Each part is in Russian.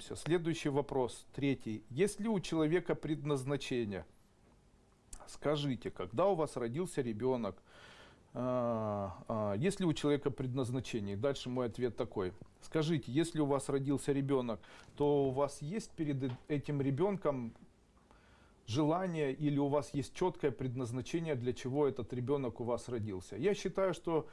Следующий вопрос, третий. Есть ли у человека предназначение? Скажите, когда у вас родился ребенок, а, а, есть ли у человека предназначение? Дальше мой ответ такой. Скажите, если у вас родился ребенок, то у вас есть перед этим ребенком желание или у вас есть четкое предназначение, для чего этот ребенок у вас родился. Я считаю, что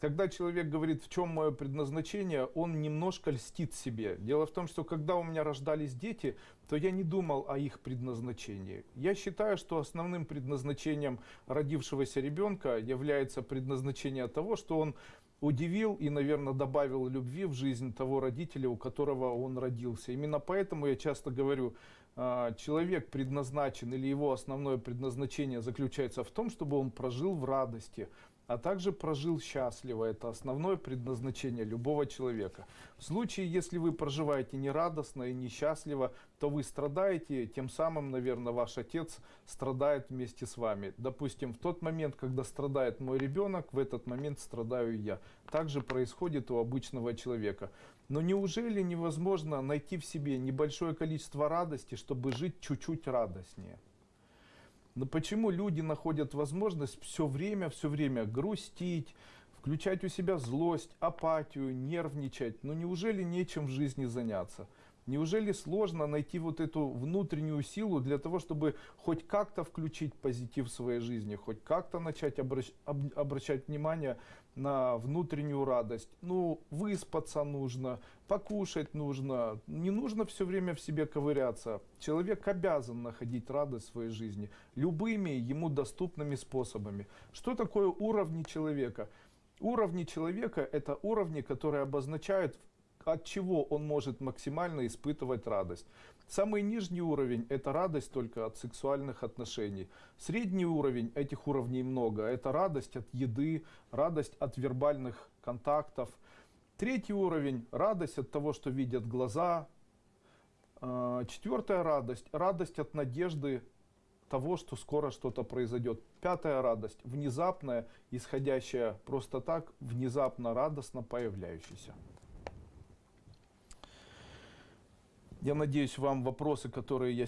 когда человек говорит, в чем мое предназначение, он немножко льстит себе. Дело в том, что когда у меня рождались дети, то я не думал о их предназначении. Я считаю, что основным предназначением родившегося ребенка является предназначение того, что он удивил и, наверное, добавил любви в жизнь того родителя, у которого он родился. Именно поэтому я часто говорю, человек предназначен или его основное предназначение заключается в том, чтобы он прожил в радости, а также прожил счастливо. Это основное предназначение любого человека. В случае, если вы проживаете нерадостно и несчастливо, то вы страдаете, тем самым, наверное, ваш отец страдает вместе с вами. Допустим, в тот момент, когда страдает мой ребенок, в этот момент страдаю я. Также происходит у обычного человека. Но неужели невозможно найти в себе небольшое количество радости, чтобы жить чуть-чуть радостнее? Но почему люди находят возможность все время, все время грустить, включать у себя злость, апатию, нервничать? Ну неужели нечем в жизни заняться? Неужели сложно найти вот эту внутреннюю силу для того, чтобы хоть как-то включить позитив в своей жизни, хоть как-то начать обращ, об, обращать внимание на внутреннюю радость? Ну, выспаться нужно, покушать нужно, не нужно все время в себе ковыряться. Человек обязан находить радость в своей жизни любыми ему доступными способами. Что такое уровни человека? Уровни человека – это уровни, которые обозначают от чего он может максимально испытывать радость. Самый нижний уровень – это радость только от сексуальных отношений. Средний уровень, этих уровней много, это радость от еды, радость от вербальных контактов. Третий уровень – радость от того, что видят глаза. А, четвертая радость – радость от надежды того, что скоро что-то произойдет. Пятая радость – внезапная, исходящая просто так, внезапно радостно появляющаяся. Я надеюсь, вам вопросы, которые я